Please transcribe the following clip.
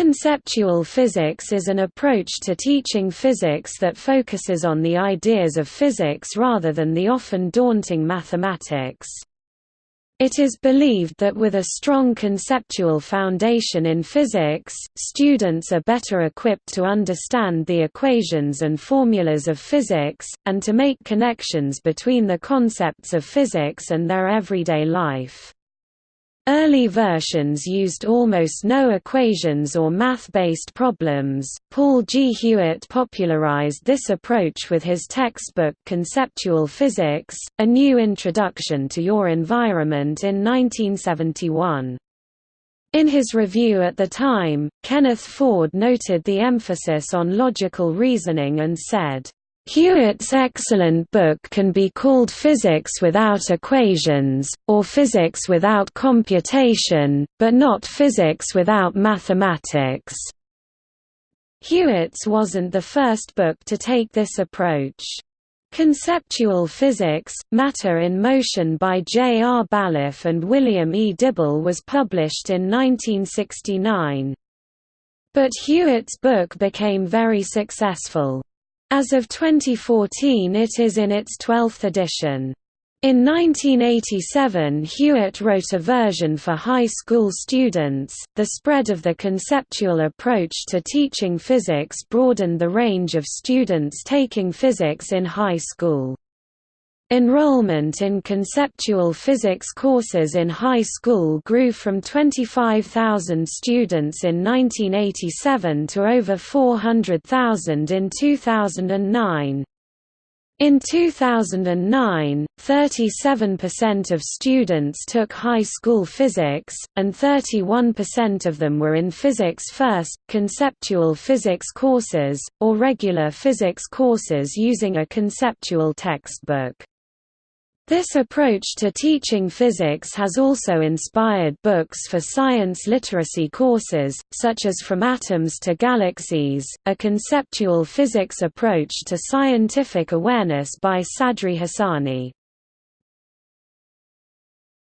Conceptual physics is an approach to teaching physics that focuses on the ideas of physics rather than the often daunting mathematics. It is believed that with a strong conceptual foundation in physics, students are better equipped to understand the equations and formulas of physics, and to make connections between the concepts of physics and their everyday life. Early versions used almost no equations or math-based problems. Paul G. Hewitt popularized this approach with his textbook Conceptual Physics: A New Introduction to Your Environment in 1971. In his review at the time, Kenneth Ford noted the emphasis on logical reasoning and said, Hewitt's excellent book can be called Physics Without Equations, or Physics Without Computation, but not Physics Without Mathematics. Hewitt's wasn't the first book to take this approach. Conceptual Physics, Matter in Motion by J. R. Ballif and William E. Dibble was published in 1969. But Hewitt's book became very successful. As of 2014 it is in its 12th edition. In 1987 Hewitt wrote a version for high school students. The spread of the conceptual approach to teaching physics broadened the range of students taking physics in high school. Enrollment in conceptual physics courses in high school grew from 25,000 students in 1987 to over 400,000 in 2009. In 2009, 37% of students took high school physics, and 31% of them were in Physics First, conceptual physics courses, or regular physics courses using a conceptual textbook. This approach to teaching physics has also inspired books for science literacy courses, such as From Atoms to Galaxies, a conceptual physics approach to scientific awareness by Sadri Hassani.